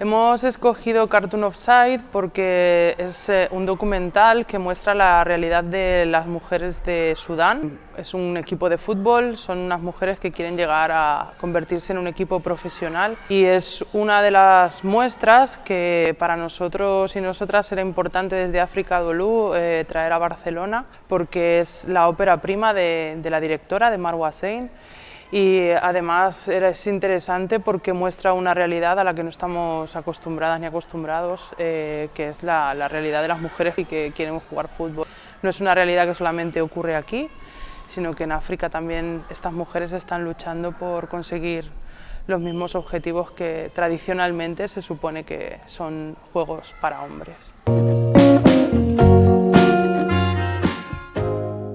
Hemos escogido Cartoon of Sight porque es eh, un documental que muestra la realidad de las mujeres de Sudán. Es un equipo de fútbol, son unas mujeres que quieren llegar a convertirse en un equipo profesional y es una de las muestras que para nosotros y nosotras era importante desde África Dolú eh, traer a Barcelona porque es la ópera prima de, de la directora, de Marwa Sein y además es interesante porque muestra una realidad a la que no estamos acostumbradas ni acostumbrados, eh, que es la, la, realidad de las mujeres que quieren jugar fútbol. No es una realidad que solamente ocurre aquí, sino que en África también estas mujeres están luchando por conseguir los mismos objetivos que tradicionalmente se supone que son juegos para hombres.